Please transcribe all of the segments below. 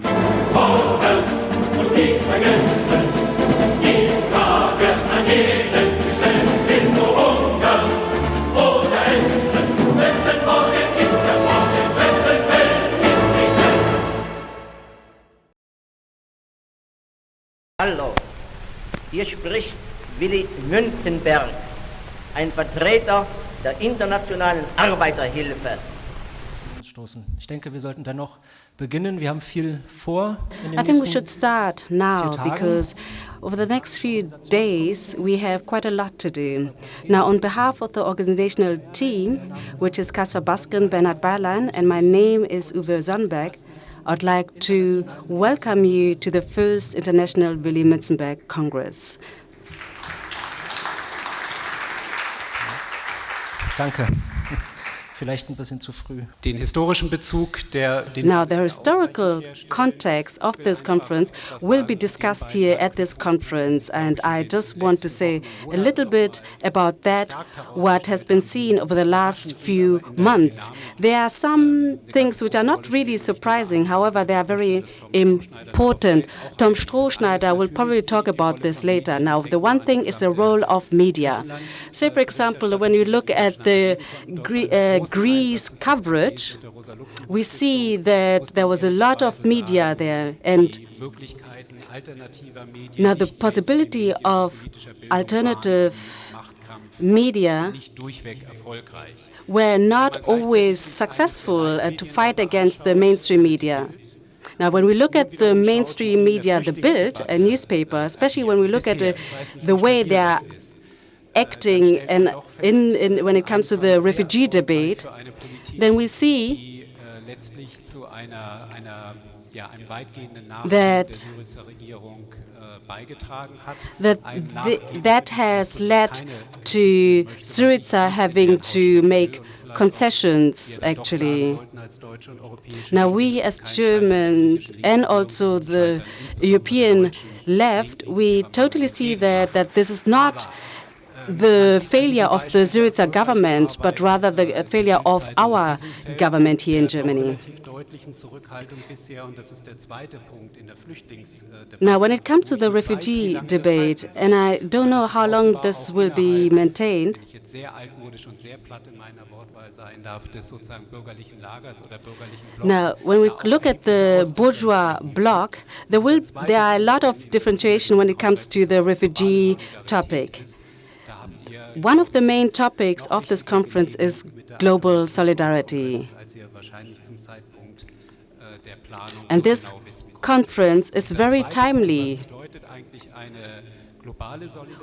Vorwärts und nie vergessen, die Frage an jeden gestellt, ist so Hunger oder Essen, wessen Morgen ist der Morgen, wessen Welt ist die Welt. Hallo, hier spricht Willi Münzenberg, ein Vertreter der internationalen Arbeiterhilfe. Ich denke, wir sollten dennoch beginnen. Wir haben viel vor. In den I think we should start now because over the next few days we have quite a lot to do. Now, on behalf of the organizational team, which is Kasper Braskén-bernard Bayerlein, and my name is Uwe Sonnenberg, I'd like to welcome you to the first International Willy Münzenberg Congress. Danke. Vielleicht ein bisschen zu früh. Den historischen Bezug, der den Now, the historical context of this conference will be discussed here at this conference, and I just want to say a little bit about that, what has been seen over the last few months. There are some things which are not really surprising, however, they are very important. Tom Strohschneider will probably talk about this later. Now, the one thing is the role of media. Say, for example, when you look at the Gre- uh, Greece coverage, we see that there was a lot of media there, and now the possibility of alternative media were not always successful uh, to fight against the mainstream media. Now, when we look at the mainstream media, the Bild, a newspaper, especially when we look at uh, the way they are acting and in, in, when it comes to the refugee debate, then we see That- that that has led to Syriza having to make concessions, actually. Now, we as Germans and also the European left, we totally see that, that this is not the failure of the Syriza government, but rather the failure of our government here in Germany. Now, when it comes to the refugee debate, and I don't know how long this will be maintained. Now, when we look at the bourgeois bloc, there will there are a lot of differentiation when it comes to the refugee topic. One of the main topics of this conference is global solidarity. And this conference is very timely.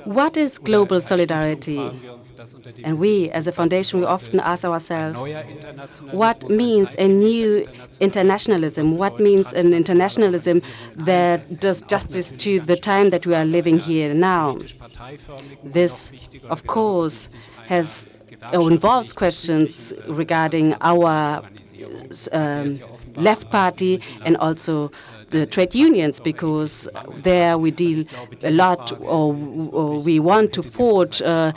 What is global solidarity? And we, as a foundation, we often ask ourselves, what means a new internationalism? What means an internationalism that does justice to the time that we are living here now? This, of course, has or involves questions regarding our um, left party and also the trade unions, because there we deal a lot, or, or we want to forge uh,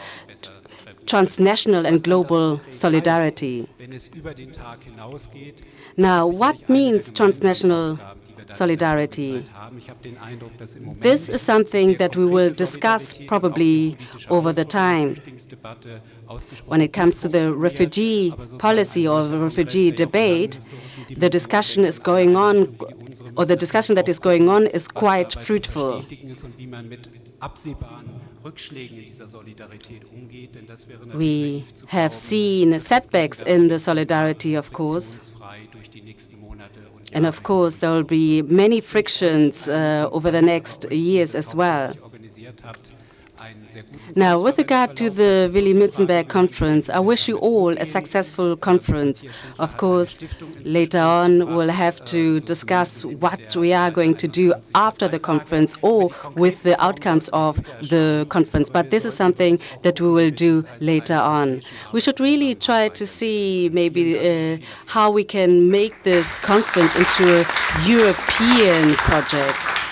transnational and global solidarity. wenn es über den Tag hinausgeht. Now, what means transnational solidarity? Haben. Ich habe den Eindruck, dass im Moment This is something that we will discuss probably und auch politische over the time. der Flüchtlingsdebatte ausgesprochen When it comes to the refugee policy or the refugee der ja auch debate, the discussion is going on, or the discussion that is going on is quite fruitful. verstetigen ist und wie man mit absehbaren Rückschlägen in dieser Solidarität umgeht, denn das wäre natürlich We have seen setbacks in the solidarity, of course. And of course, there will be many frictions uh, over the next years as well. Now, with regard to the Willy Münzenberg conference, I wish you all a successful conference. Of course, later on, we'll have to discuss what we are going to do after the conference or with the outcomes of the conference. But this is something that we will do later on. We should really try to see maybe uh, how we can make this conference into a European project.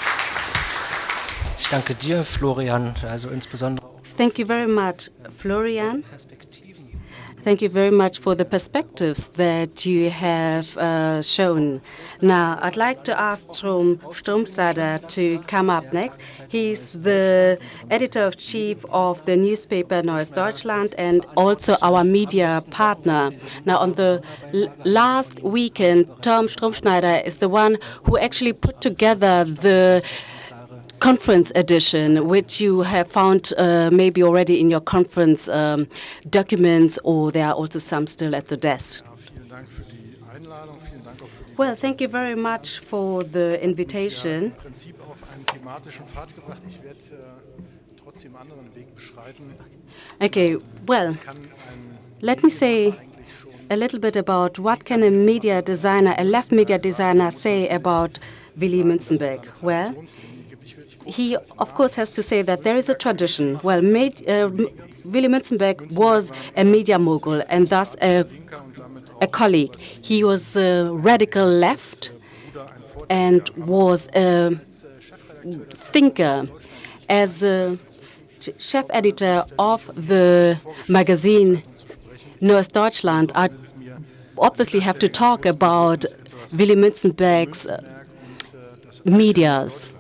Ich danke dir, Florian, also insbesondere Thank you very much, Florian. Thank you very much for the perspectives that you have uh, shown. Now, I'd like to ask Strom Stromstadter to come up next. He's the editor-in-chief of the newspaper Neues Deutschland and also our media partner. Now, on the last weekend, Tom Strohschneider is the one who actually put together the conference edition, which you have found uh, maybe already in your conference um, documents, or there are also some still at the desk. Well, thank you very much for the invitation. Okay, well, let me say a little bit about what can a media designer, a left media designer say about Willy Münzenberg. Well, he, of course, has to say that there is a tradition. Well, made, uh, Willy Münzenberg was a media mogul and thus a, a colleague. He was a radical left and was a thinker. As a chief editor of the magazine Neues Deutschland, I obviously have to talk about Willy Münzenberg's medias.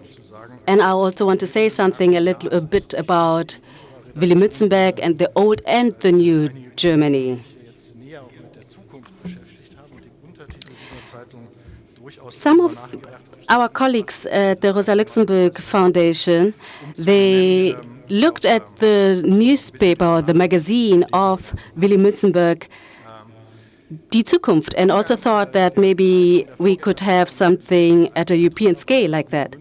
And I also want to say something a little a bit about Willy Münzenberg and the old and the new Germany. Some of our colleagues at the Rosa Luxemburg Foundation, they looked at the newspaper the magazine of Willy Münzenberg, Die Zukunft, and also thought that maybe we could have something at a European scale like that.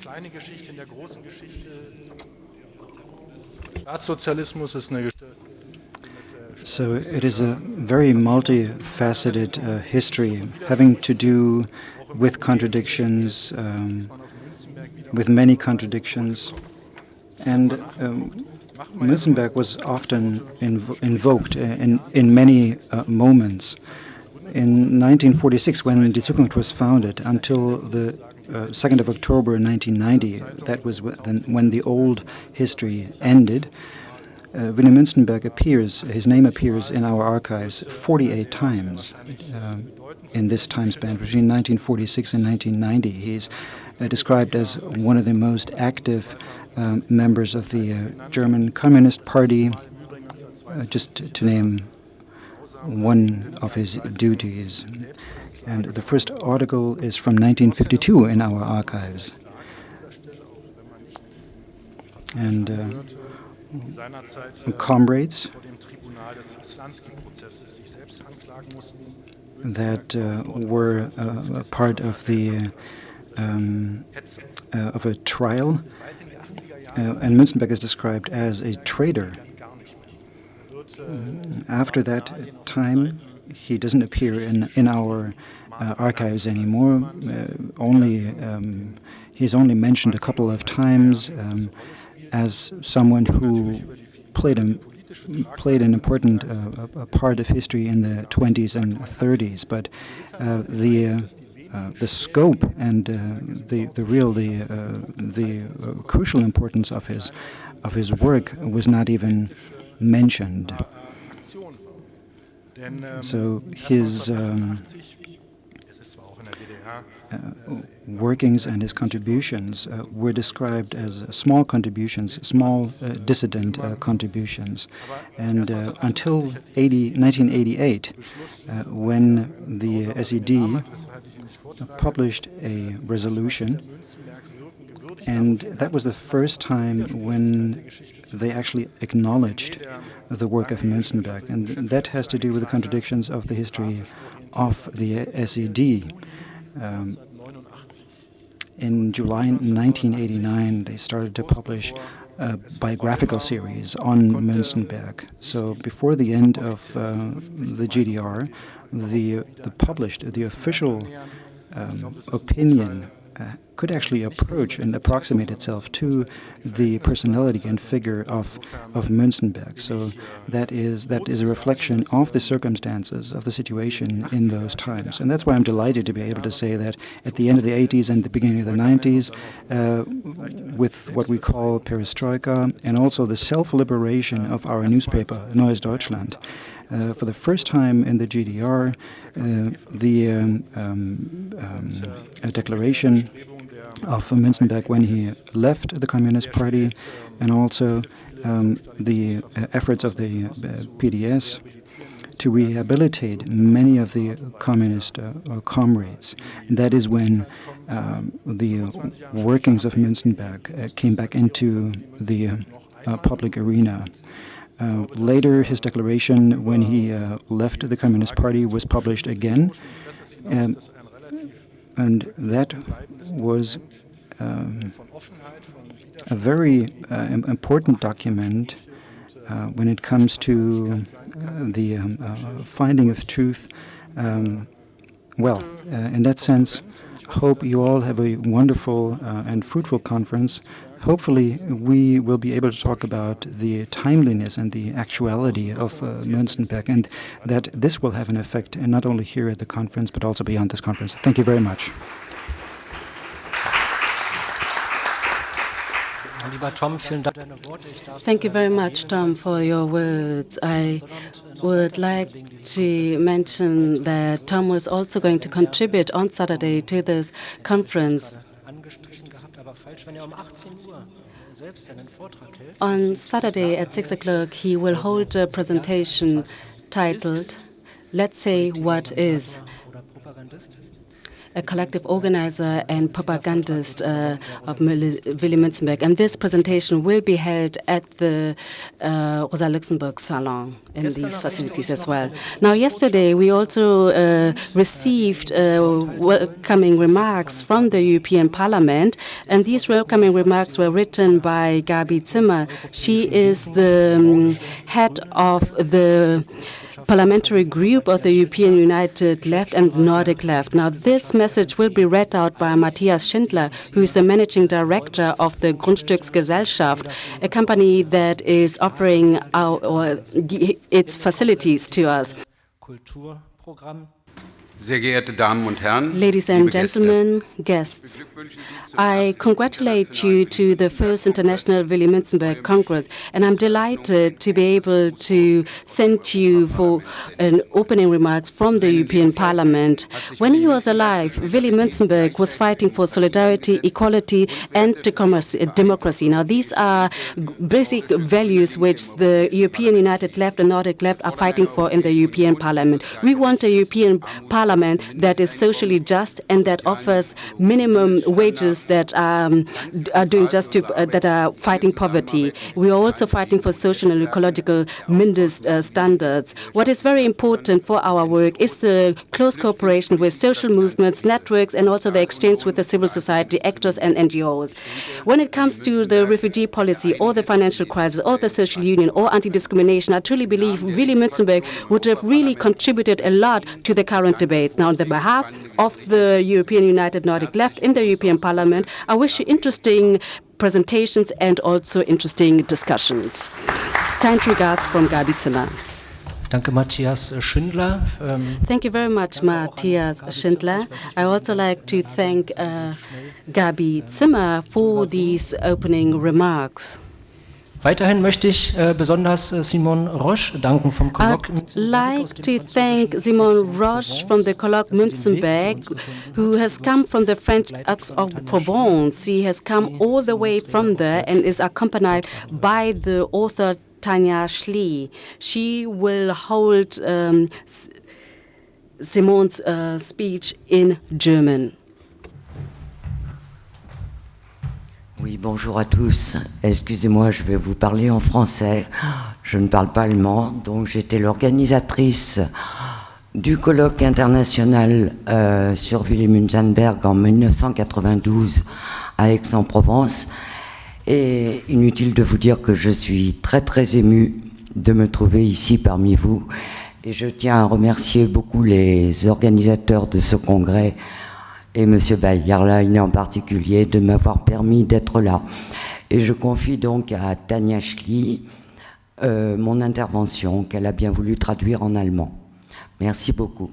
Kleine Geschichte in der großen Geschichte. Staatssozialismus ist eine So it is a very multifaceted uh, history having to do with contradictions, um, with many contradictions. And um, was often inv invoked uh, in, in many uh, moments. In 1946, when Die Zukunft was founded, until the 2nd uh, of October 1990, that was when the old history ended, uh, Willy Münzenberg appears, his name appears in our archives 48 times uh, in this time span between 1946 and 1990. He's uh, described as one of the most active um, members of the uh, German Communist Party, uh, just to name one of his duties. And the first article is from 1952 in our archives. And uh, comrades that uh, were uh, part of the um, uh, of a trial, uh, and Münzenberg is described as a traitor. After that time, he doesn't appear in in our uh, archives anymore. Uh, only um, he's only mentioned a couple of times um, as someone who played a played an important uh, part of history in the 20s and 30s, but uh, the uh, uh, the scope and the the real the the crucial importance of his of his work was not even mentioned. So his um, uh, workings and his contributions uh, were described as small contributions, small uh, dissident contributions. And until 80, 1988, when the SED published a resolution and that was the first time when they actually acknowledged the work of Münzenberg. And that has to do with the contradictions of the history of the SED. Um, in July 1989, they started to publish a biographical series on Münzenberg. So before the end of uh, the GDR, the, the published, the official um, opinion could actually approach and approximate itself to the personality and figure of of Münzenberg. So that is that is a reflection of the circumstances of the situation in those times, and that's why I'm delighted to be able to say that at the end of the 80s and the beginning of the 90s, uh, with what we call perestroika and also the self-liberation of our newspaper Neues Deutschland. Uh, for the first time in the GDR, uh, the um, um, um, declaration of Münzenberg when he left the Communist Party, and also um, the uh, efforts of the uh, PDS to rehabilitate many of the communist uh, comrades. And that is when um, the workings of Münzenberg came back into the public arena. Uh, later, his declaration, when he uh, left the Communist Party, was published again, and, that was um, a very uh, important document uh, when it comes to uh, the um, finding of truth. Um, well, in that sense, I hope you all have a wonderful and fruitful conference hopefully we will be able to talk about the timeliness and the actuality of uh, Münzenberg and that this will have an effect not only here at the conference but also beyond this conference. Thank you very much. Thank you very much, Tom, for your words. I would like to mention that Tom was also going to contribute on Saturday to this conference. On Saturday at 6 o'clock, he will hold a presentation titled, Let's Say What Is a collective organizer and propagandist uh, of Willy Münzenberg. And this presentation will be held at the uh, Rosa Luxemburg Salon in these facilities as well. Now, yesterday we also uh, received uh, welcoming remarks from the European Parliament, and these welcoming remarks were written by Gabi Zimmer. She is the um, head of the parliamentary group of the European United Left and Nordic Left. Now, this message will be read out by Matthias Schindler, who is the managing director of the Grundstücksgesellschaft, a company that is offering our, its facilities to us. Ladies and gentlemen, guests, I congratulate you to the first International Willy Münzenberg Congress, and I'm delighted to be able to send you for an opening remarks from the European Parliament. When he was alive, Willy Münzenberg was fighting for solidarity, equality, and democracy. Now, these are basic values which the European United Left and Nordic Left are fighting for in the European Parliament. We want a European Parliament parliament that is socially just and that offers minimum wages that um, are doing just to, uh, that are fighting poverty. We are also fighting for social and ecological Mindest uh, standards. What is very important for our work is the close cooperation with social movements, networks, and also the exchange with the civil society actors and NGOs. When it comes to the refugee policy or the financial crisis or the social union or anti-discrimination, I truly believe Willy Münzenberg would have really contributed a lot to the current debate debates. Now, on the behalf of the European United Nordic Left in the European Parliament, I wish you interesting presentations and also interesting discussions. Kind regards from Gabi Zimmer. Danke, Matthias Schindler. Um, thank you very much, Matthias Schindler. I also like to thank uh, Gabi Zimmer for these opening remarks. Weiterhin möchte ich äh, besonders äh, Simon Roche danken vom Colloque. I'd like to thank Simon Roche from the Colloque Münzenberg, who has come from the French Aix-en-Provence. He has come all the way from there and is accompanied by the author Tanja Schlie. She will hold um, Simon's uh, speech in German. Bonjour à tous. Excusez-moi, je vais vous parler en français. Je ne parle pas allemand, donc j'étais l'organisatrice du colloque international euh, sur Willy Münzenberg en 1992 à Aix-en-Provence. Et inutile de vous dire que je suis très très ému de me trouver ici parmi vous. Et je tiens à remercier beaucoup les organisateurs de ce congrès et M. Bayerlein en particulier de m'avoir permis d'être là. Et je confie donc à Tania Schli euh, mon intervention qu'elle a bien voulu traduire en allemand. Merci beaucoup.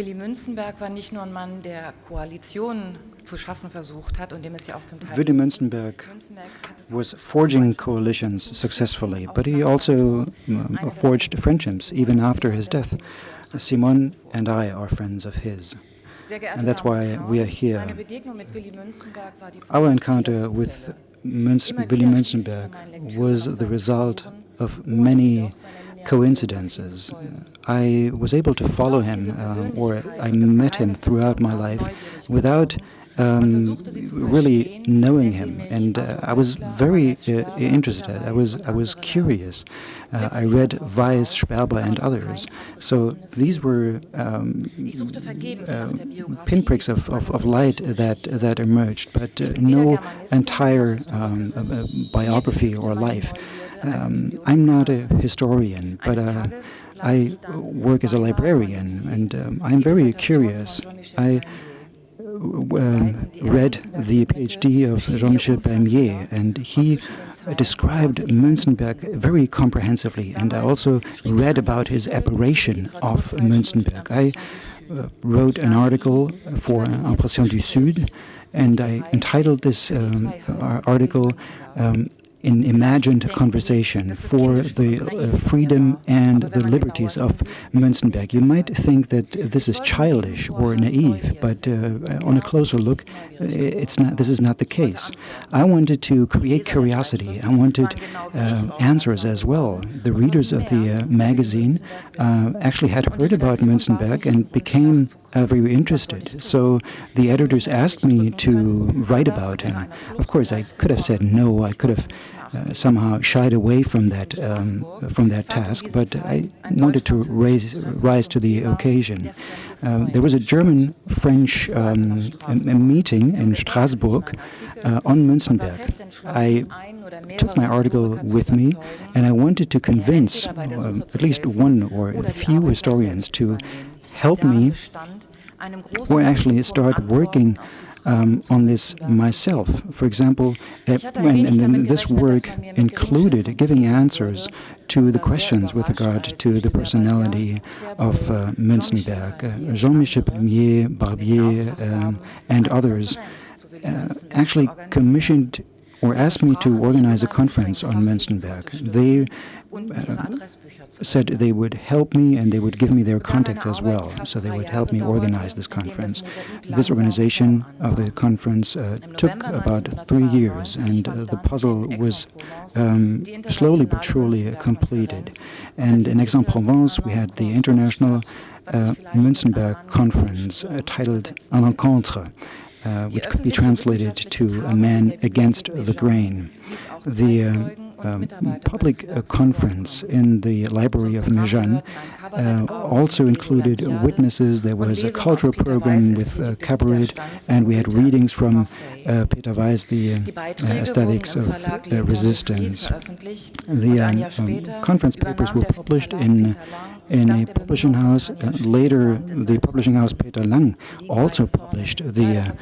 Willy Münzenberg war nicht nur ein Mann, der Koalitionen zu schaffen versucht hat und dem es ja auch zum Teil Willy Münzenberg was forging coalitions successfully, but he also uh, forged friendships even after his death. Simon and I are friends of his. And that's why we are here. Our encounter with Münz Willy Münzenberg was the result of many coincidences. I was able to follow him, uh, or I met him throughout my life without um, really knowing him, and uh, I was very uh, interested. I was I was curious. Uh, I read Weiss, Sperber, and others. So these were um, uh, pinpricks of, of, of, light that that emerged, but uh, no entire um, uh, biography or life. Um, I'm not a historian, but I work as a librarian, and um, I'm very curious. I um, read the PhD of Jean-Michel Palmier, and he described Münzenberg very comprehensively, and I also read about his aberration of Münzenberg. I uh, wrote an article for Impression du Sud, and I entitled this um, article um, in imagined conversation for the uh, freedom and the liberties of Münzenberg. You might think that this is childish or naive, but uh, on a closer look, it's not. This is not the case. I wanted to create curiosity. I wanted uh, answers as well. The readers of the uh, magazine uh, actually had heard about Münzenberg and became uh, very interested. So the editors asked me to write about him. Of course, I could have said no. I could have uh, somehow shied away from that um, from that task, but I wanted to raise rise to the occasion. Um, there was a German-French um, meeting in Strasbourg uh, on Münzenberg. I took my article with me, and I wanted to convince uh, at least one or a few historians to help me or actually start working um, on this myself. For example, uh, and, and this work included giving answers to the questions with regard to the personality of uh, Münzenberg. Uh, Jean-Michel Barbier, um, and others uh, actually commissioned or asked me to organize a conference on Münzenberg. They uh, said they would help me and they would give me their contacts as well, so they would help me organize this conference. This organization of the conference uh, took about three years, and uh, the puzzle was um, slowly but surely completed. And in Aix-en-Provence, we had the International uh, Münzenberg Conference uh, titled Un homme contre, uh, which could be translated to a man against the grain. The uh, um, public uh, conference in the library of Méjanes uh, also included witnesses. There was a cultural program with uh, cabaret, and we had readings from uh, Peter Weiss, the aesthetics of resistance. The um, um, conference papers were published in in a publishing house. Uh, later, the publishing house Peter Lang also published the uh,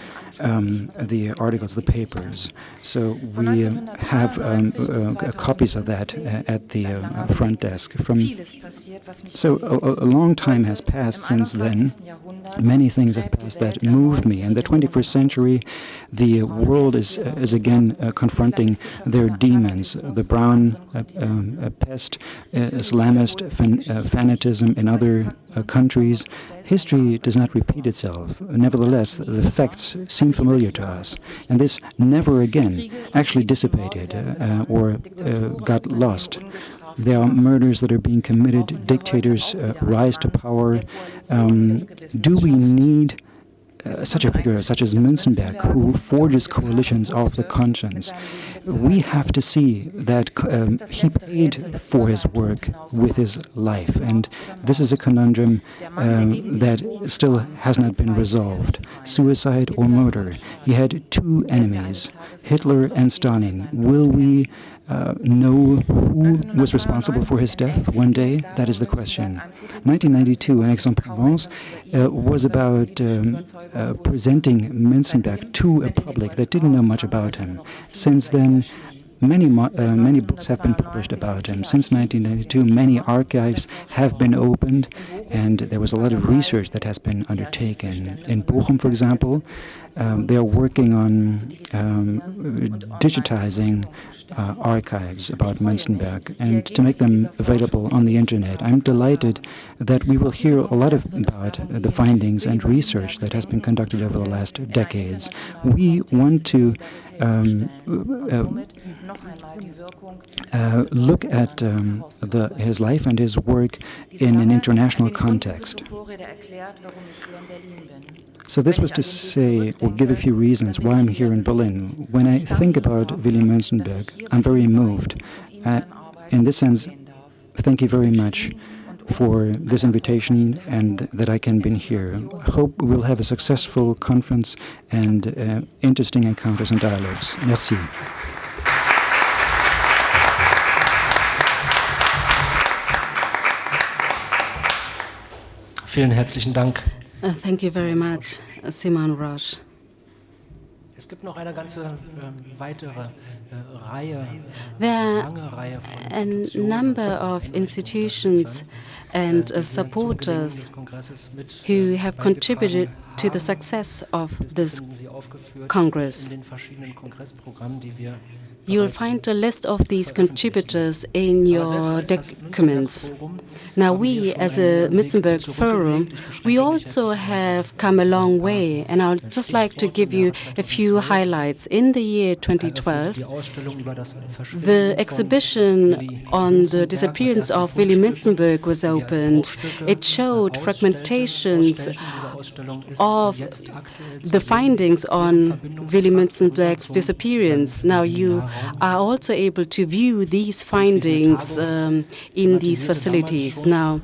um, the articles, the papers. So we uh, have um, uh, copies of that uh, at the uh, front desk. From so a, a, long time has passed since then. Many things have passed that moved me. In the 21st century, the world is is again confronting their demons: the brown um, pest, Islamist fan, fanatism in other countries. History does not repeat itself. Nevertheless, the facts seem familiar to us, and this never again actually dissipated uh, or uh, got lost. There are murders that are being committed, dictators uh, rise to power. Um, do we need uh, such a figure such as Münzenberg, who forges coalitions of the conscience, we have to see that um, he paid for his work with his life. And this is a conundrum um, that still has not been resolved. Suicide or murder. He had two enemies, Hitler and Stalin. Will we uh, know who was responsible for his death one day? That is the question. 1992 in Aix-en-Provence uh, was about um, uh, presenting Münzenberg to a public that didn't know much about him. Since then, Many, uh, many books have been published about him. Since 1992, many archives have been opened, and there was a lot of research that has been undertaken. In Bochum, for example, um, they are working on um, digitizing uh, archives about Münzenberg and to make them available on the internet. I'm delighted that we will hear a lot of, about the findings and research that has been conducted over the last decades. We want to um, uh, uh, look at um, the, his life and his work in an international context. So this was to say, or give a few reasons why I'm here in Berlin. When I think about Willy Münzenberg, I'm very moved. Uh, in this sense, thank you very much for this invitation and that I can be here. I hope we'll have a successful conference and uh, interesting encounters and dialogues. Merci. Vielen herzlichen Dank. Uh, thank you very much, Simon Roche. Es gibt noch eine ganze äh, weitere Reihe, There are a number of institutions and uh, supporters who have contributed to the success of this Congress. You'll find a list of these contributors in your documents. Now, we, as a Münzenberg Forum, we also have come a long way, and I'd just like to give you a few highlights. In the year 2012, the exhibition on the disappearance of Willy Münzenberg was opened. It showed fragmentations of the findings on Willy Münzenberg's disappearance. Now, you are also able to view these findings um, in these facilities. Now,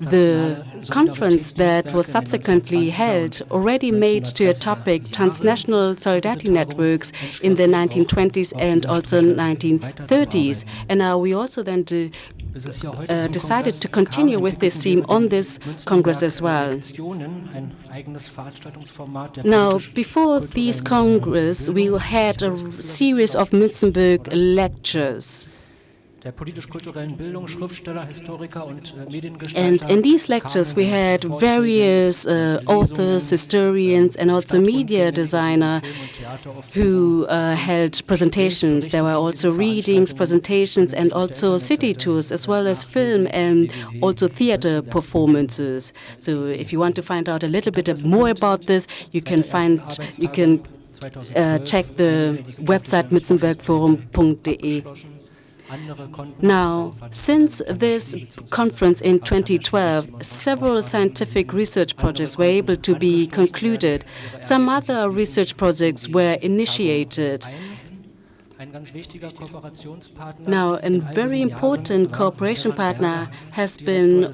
the conference that was subsequently held already made to a topic transnational solidarity networks in the 1920s and also 1930s. And now we also then do, uh, decided to continue with this theme on this Congress as well. Now, before this Congress, we had a series of Münzenberg lectures. And in these lectures, we had various uh, authors, historians, and also media designer who uh, held presentations. There were also readings, presentations, and also city tours, as well as film and also theater performances. So, if you want to find out a little bit more about this, you can find you can uh, check the website münzenbergforum.de. Now, since this conference in 2012, several scientific research projects were able to be concluded. Some other research projects were initiated. Now, a very important cooperation partner has been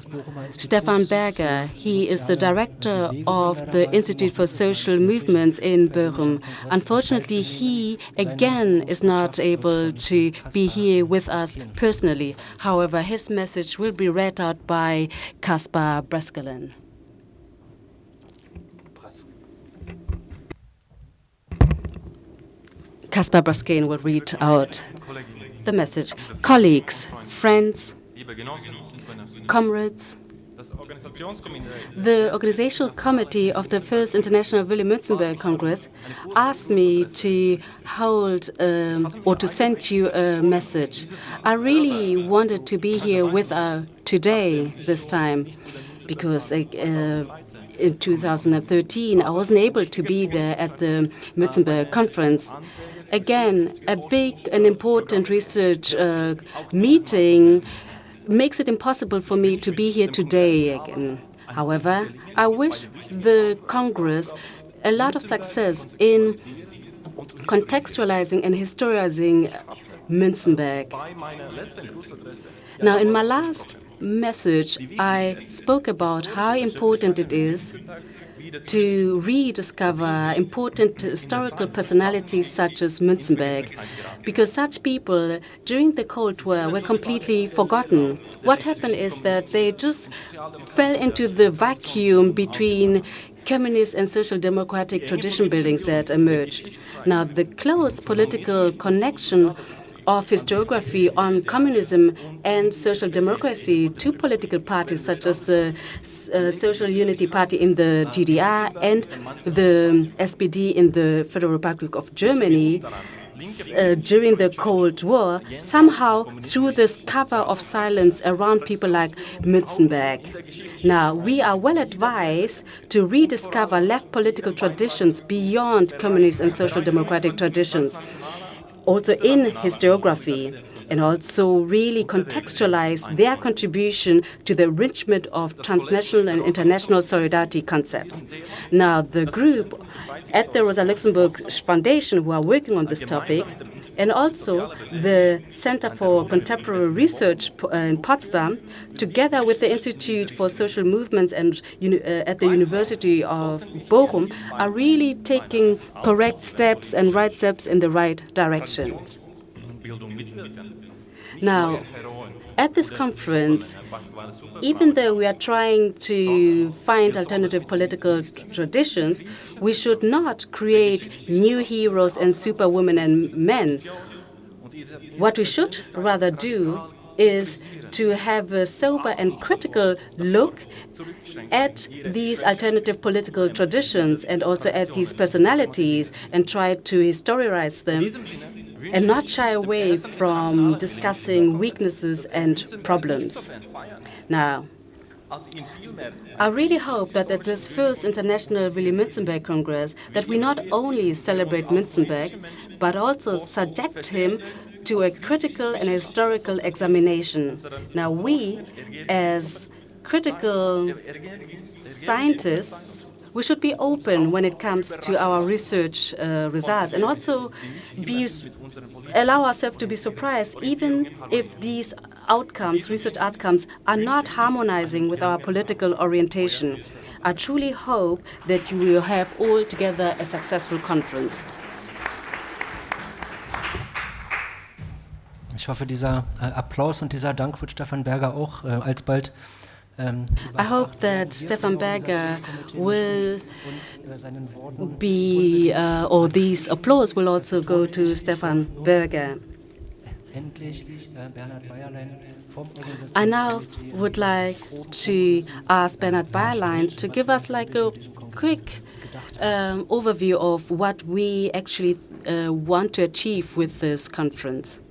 Stefan Berger. He is the director of the Institute for Social Movements in Bochum. Unfortunately, he again is not able to be here with us personally. However, his message will be read out by Kasper Braskén. Kasper Braskén will read out the message. Colleagues, friends, comrades, the organizational committee of the First International Willy Münzenberg Congress asked me to hold um, or to send you a message. I really wanted to be here with uh, today this time because uh, in 2013 I wasn't able to be there at the Münzenberg conference again, a big and important research uh, meeting makes it impossible for me to be here today again. However, I wish the Congress a lot of success in contextualizing and historizing Münzenberg. Now, in my last message, I spoke about how important it is to rediscover important historical personalities such as Münzenberg, because such people during the Cold War were completely forgotten. What happened is that they just fell into the vacuum between communist and social democratic tradition buildings that emerged. Now, the close political connection of historiography on communism and social democracy to political parties such as the uh, Social Unity Party in the GDR and the SPD in the Federal Republic of Germany uh, during the Cold War, somehow through this cover of silence around people like Münzenberg. Now, we are well advised to rediscover left political traditions beyond communist and social democratic traditions also in historiography, and also really contextualize their contribution to the enrichment of transnational and international solidarity concepts. Now, the group at the Rosa Luxemburg Foundation who are working on this topic, and also the Center for Contemporary Research in Potsdam, together with the Institute for Social Movements and uh, at the University of Bochum, are really taking correct steps and right steps in the right direction. Now, at this conference, even though we are trying to find alternative political traditions, we should not create new heroes and superwomen and men. What we should rather do is to have a sober and critical look at these alternative political traditions and also at these personalities and try to historicize them and not shy away from discussing weaknesses and problems. Now, I really hope that at this first International Willy Münzenberg Congress that we not only celebrate Münzenberg, but also subject him to a critical and historical examination. Now, we, as critical scientists, we should be open when it comes to our research uh, results and also be, allow ourselves to be surprised even if these outcomes, research outcomes, are not harmonizing with our political orientation. I truly hope that you will have altogether a successful conference. Ich hoffe, dieser äh, Applaus und dieser Dank wird Stefan Berger auch äh, alsbald Um, I hope that Stefan Berger will be, uh, or these applause will also go to Stefan Berger. I now would like to ask Bernhard Bayerlein to give us like a quick um, overview of what we actually uh, want to achieve with this conference.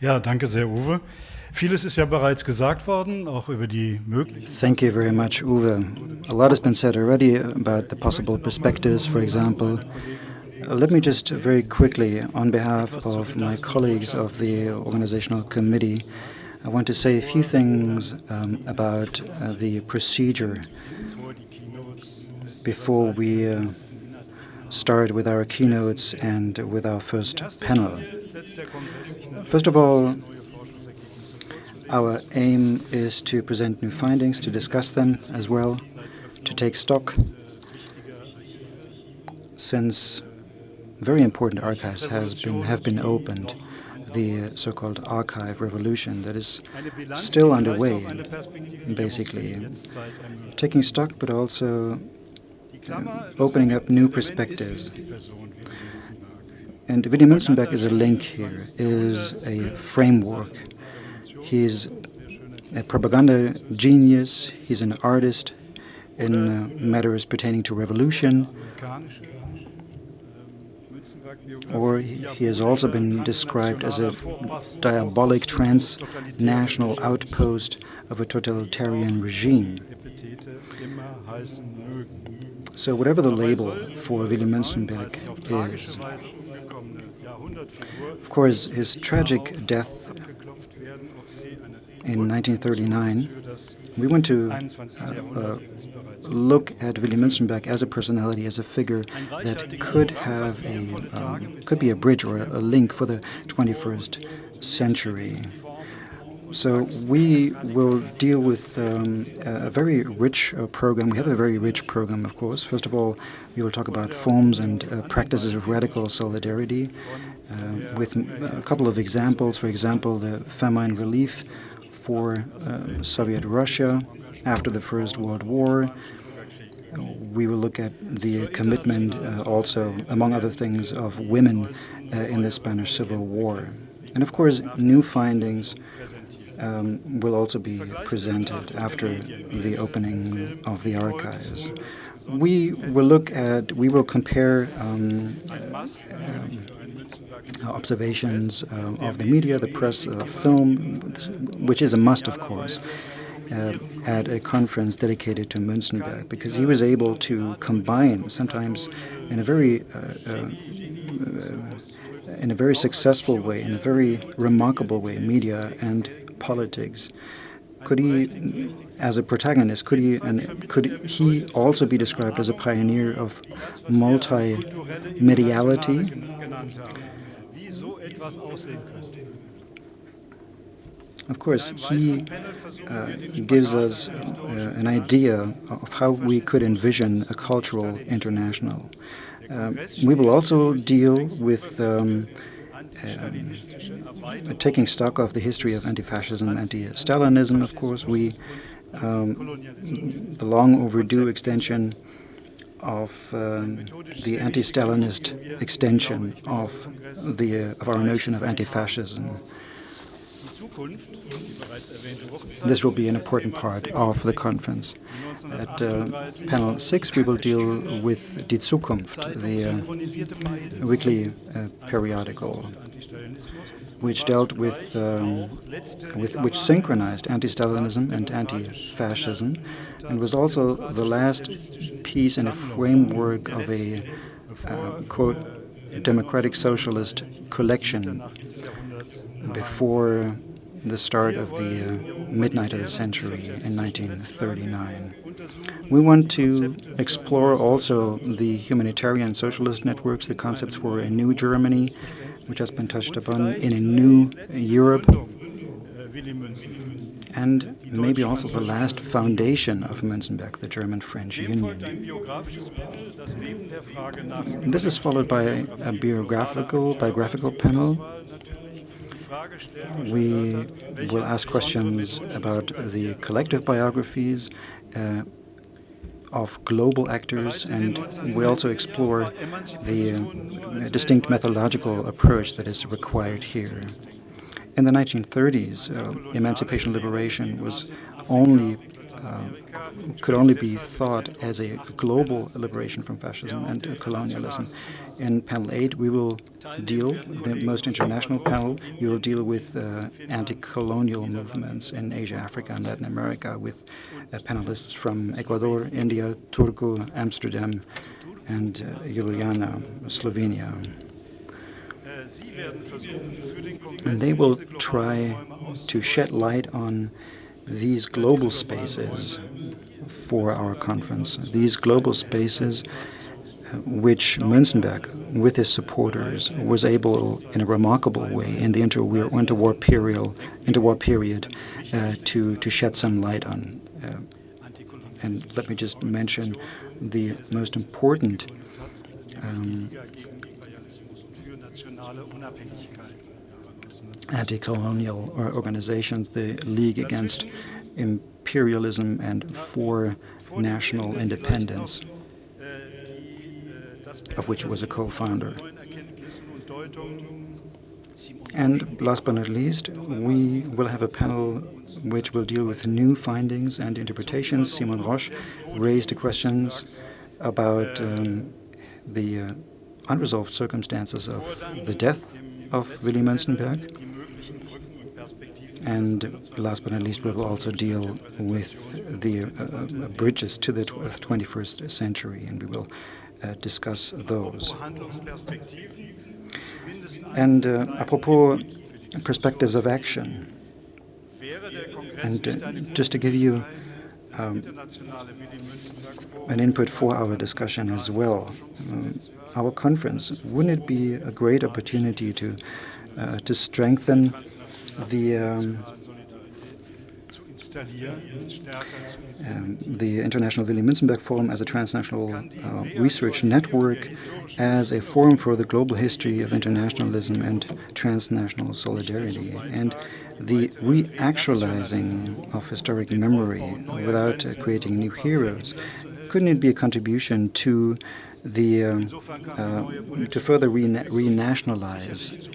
Ja, danke sehr, Uwe. Vieles ist ja bereits gesagt worden, auch über die möglichen. Thank you very much, Uwe. A lot has been said already about the possible perspectives, for example. Uh, let me just very quickly, on behalf of my colleagues of the organizational committee, I want to say a few things um, about uh, the procedure before we uh, start with our keynotes and with our first panel. First of all, our aim is to present new findings, to discuss them as well, to take stock, since very important archives has been, have been opened, the so-called archive revolution that is still underway, basically, taking stock but also uh, opening up new perspectives. And Willy Münzenberg is a link here, is a framework He's a propaganda genius. He's an artist in uh, matters pertaining to revolution. Or he has also been described as a diabolic transnational outpost of a totalitarian regime. So whatever the label for Willy Münzenberg is, of course, his tragic death in 1939, we want to uh, uh, look at Willy Münzenberg as a personality, as a figure that could have a um, could be a bridge or a, a link for the 21st century. so we will deal with um, a very rich uh, program. We have a very rich program, of course. First of all, we will talk about forms and uh, practices of radical solidarity uh, with a couple of examples. For example, the famine relief for uh, Soviet Russia after the First World War. We will look at the commitment uh, also, among other things, of women uh, in the Spanish Civil War. And of course, new findings um, will also be presented after the opening of the archives. We will look at, we will compare um, um, observations uh, of the media, the press, uh, film, which is a must, of course, uh, at a conference dedicated to Münzenberg, because he was able to combine, sometimes in a very uh, uh, in a very successful way, in a very remarkable way, media and politics. Could he, as a protagonist, could he, and could he also be described as a pioneer of multimediality? Of course, he uh, gives us uh, an idea of how we could envision a cultural international. Um, we will also deal with um, um, taking stock of the history of anti-fascism, anti-Stalinism, of course. We, um, the long overdue extension of um, the anti-Stalinist extension of the uh, of our notion of anti-fascism. This will be an important part of the conference. At uh, panel six, we will deal with Die Zukunft, the uh, weekly uh, periodical, which dealt with, um, with which synchronized anti-Stalinism and anti-fascism, and was also the last piece in a framework of a uh, quote democratic socialist collection before the start of the uh, midnight of the century in 1939. We want to explore also the humanitarian socialist networks, the concepts for a new Germany, which has been touched upon, in a new Europe, and maybe also the last foundation of Münzenberg, the German-French Union. This is followed by a biographical, biographical panel we will ask questions about the collective biographies uh, of global actors, and we also explore the uh, distinct methodological approach that is required here. In the 1930s, uh, emancipation liberation was only uh, could only be thought as a global liberation from fascism and uh, colonialism. In panel 8, we will deal, the most international panel, we will deal with uh, anti-colonial movements in Asia, Africa, and Latin America with uh, panelists from Ecuador, India, Turku, Amsterdam, and uh, Ljubljana, Slovenia. And they will try to shed light on these global spaces for our conference. These global spaces uh, which Münzenberg, with his supporters, was able, in a remarkable way, in the interwar, interwar period, interwar period uh, to, to shed some light on. Uh, and let me just mention the most important um, anti-colonial organizations, the League Against Imperialism and for National Independence, of which he was a co-founder. And last but not least, we will have a panel which will deal with new findings and interpretations. Simon Roche raised questions about um, the uh, unresolved circumstances of the death of Willy Münzenberg and last but not least, we will also deal with the uh, uh bridges to the 21st century, and we will uh, discuss those. And uh, apropos perspectives of action, and uh, just to give you um, an input for our discussion as well, um, our conference, wouldn't it be a great opportunity to uh, to strengthen the um, um, the International Willy Münzenberg Forum as a transnational uh, research network, as a forum for the global history of internationalism and transnational solidarity, and the reactualizing of historic memory without uh, creating new heroes. Couldn't it be a contribution to the um, uh, to further renationalize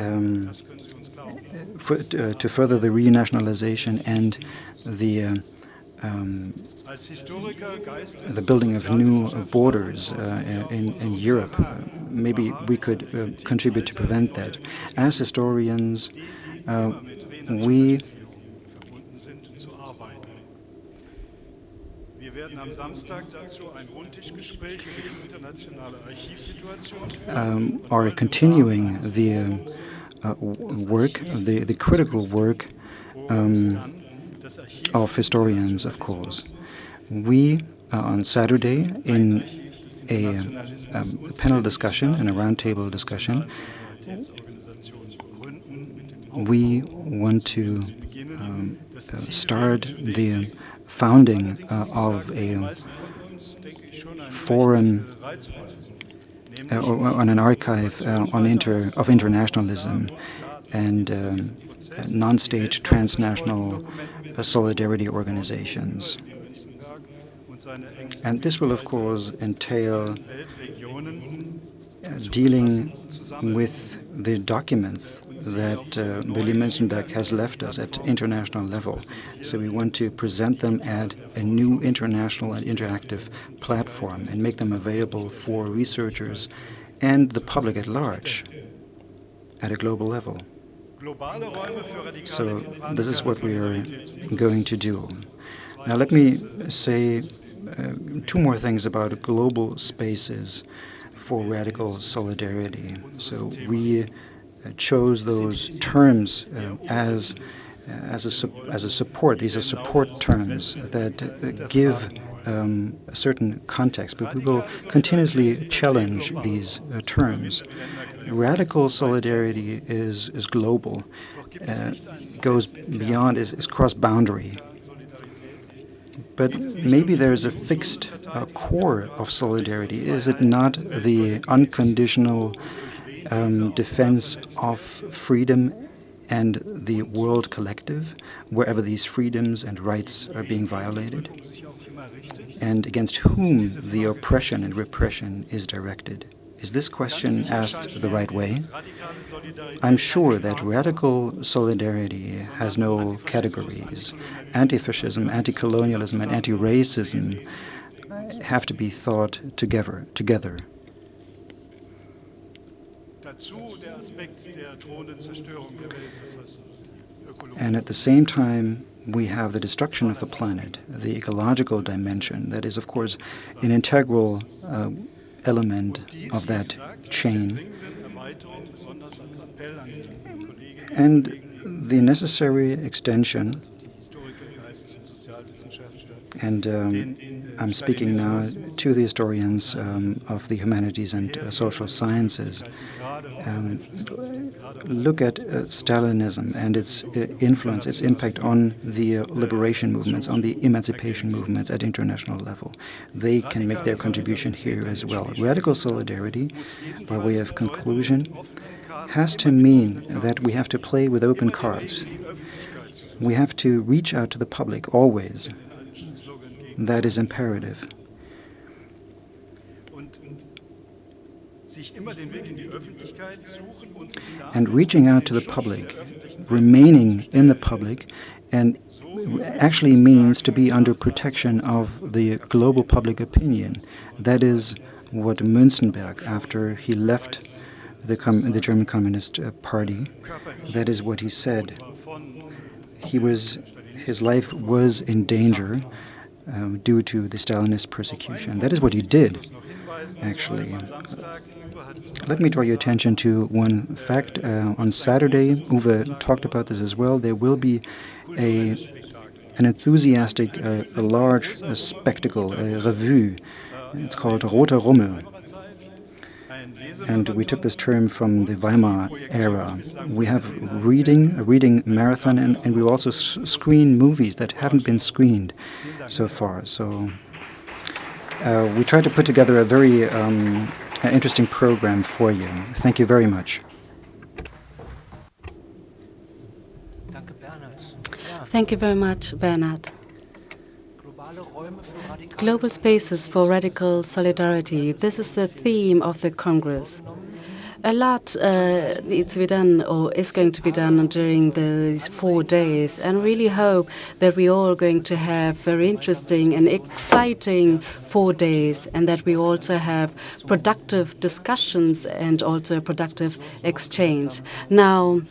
um, for, uh, to further the renationalization and the uh, um, the building of new borders uh, in, in, Europe. Uh, maybe we could uh, contribute to prevent that. As historians, uh, we um, are continuing the uh, uh, work, the, the critical work um, of historians, of course. We, uh, on Saturday, in a, um, a panel discussion and a roundtable discussion, we want to um, start the founding uh, of a forum uh, on an archive uh, on inter of internationalism and um, non-state transnational solidarity organizations. And this will, of course, entail uh, dealing with the documents that uh, Willy Münzenberg has left us at international level. So we want to present them at a new international and interactive platform and make them available for researchers and the public at large at a global level. So this is what we are going to do. Now let me say uh, two more things about global spaces for radical solidarity. So we chose those terms uh, as as a as a support. These are support terms that uh, give um, a certain context, but we will continuously challenge these uh, terms. Radical solidarity is is global, uh, goes beyond, is, is cross-boundary. But maybe there is a fixed uh, core of solidarity. Is it not the unconditional um, defense of freedom and the world collective, wherever these freedoms and rights are being violated, and against whom the oppression and repression is directed? Is this question asked the right way? I'm sure that radical solidarity has no categories. Anti-fascism, anti-colonialism, and anti-racism have to be thought together. together. And at the same time, we have the destruction of the planet, the ecological dimension that is, of course, an integral uh, element of that chain. and the necessary extension and um, I'm speaking now to the historians um, of the humanities and uh, social sciences. Um, look at uh, Stalinism and its uh, influence, its impact on the uh, liberation movements, on the emancipation movements at international level. They can make their contribution here as well. Radical solidarity, by way of conclusion, has to mean that we have to play with open cards. We have to reach out to the public always. That is imperative. And reaching out to the public, remaining in the public, and actually means to be under protection of the global public opinion. That is what Münzenberg, after he left the, the German Communist uh, Party, that is what he said. He was, his life was in danger um, due to the Stalinist persecution. That is what he did, actually. Let me draw your attention to one fact. Uh, on Saturday, Uwe talked about this as well. There will be a an enthusiastic, uh, a large a spectacle, a revue. It's called Roter Rummel. And we took this term from the Weimar era. We have reading, a reading marathon, and, and we also screen movies that haven't been screened so far. So uh, we tried to put together a very um, interesting program for you. Thank you very much. Thank you very much, Bernhard. Global spaces for radical solidarity. This is the theme of the Congress. A lot uh, needs to be done or is going to be done during these four days and really hope that we're all going to have very interesting and exciting four days and that we also have productive discussions and also a productive exchange. Now,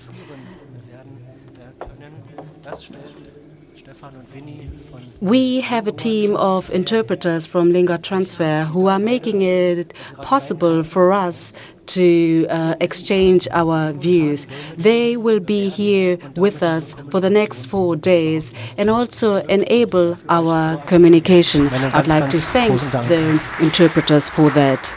we have a team of interpreters from Lingua Transfer who are making it possible for us to uh, exchange our views. They will be here with us for the next four days and also enable our communication. I'd like to thank the interpreters for that.